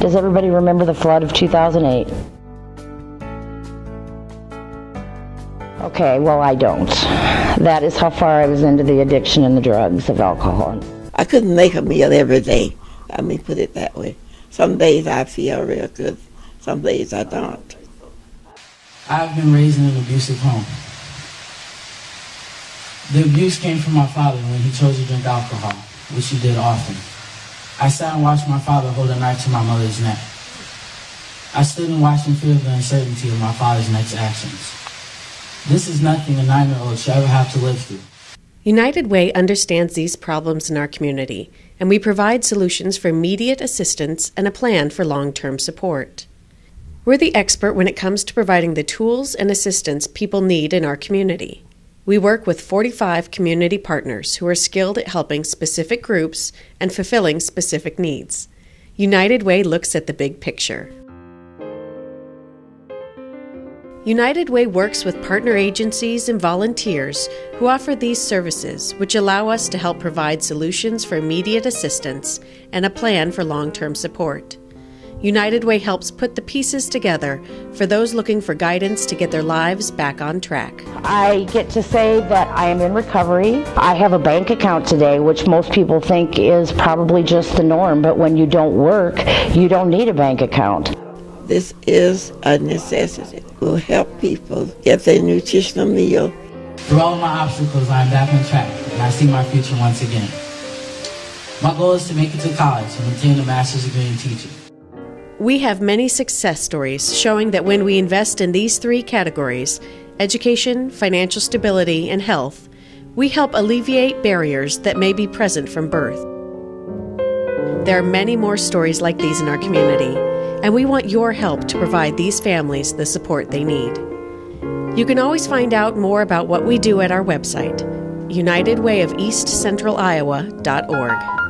Does everybody remember the flood of 2008? Okay, well, I don't. That is how far I was into the addiction and the drugs of alcohol. I couldn't make a meal every day. Let me put it that way. Some days I feel real good, some days I don't. I've been raised in an abusive home. The abuse came from my father when he chose to drink alcohol, which he did often. I sat and watched my father hold a knife to my mother's neck. I stood and watched in fear the uncertainty of my father's next actions. This is nothing a nine year old should ever have to live through. United Way understands these problems in our community, and we provide solutions for immediate assistance and a plan for long term support. We're the expert when it comes to providing the tools and assistance people need in our community. We work with 45 community partners who are skilled at helping specific groups and fulfilling specific needs. United Way looks at the big picture. United Way works with partner agencies and volunteers who offer these services, which allow us to help provide solutions for immediate assistance and a plan for long term support. United Way helps put the pieces together for those looking for guidance to get their lives back on track. I get to say that I am in recovery. I have a bank account today, which most people think is probably just the norm, but when you don't work, you don't need a bank account. This is a necessity. It will help people get their nutritional meal. Through all my obstacles, I am back on track, and I see my future once again. My goal is to make it to college and obtain a master's degree in teaching. We have many success stories showing that when we invest in these three categories education, financial stability, and health we help alleviate barriers that may be present from birth. There are many more stories like these in our community, and we want your help to provide these families the support they need. You can always find out more about what we do at our website, unitedwayofeastcentraliowa.org.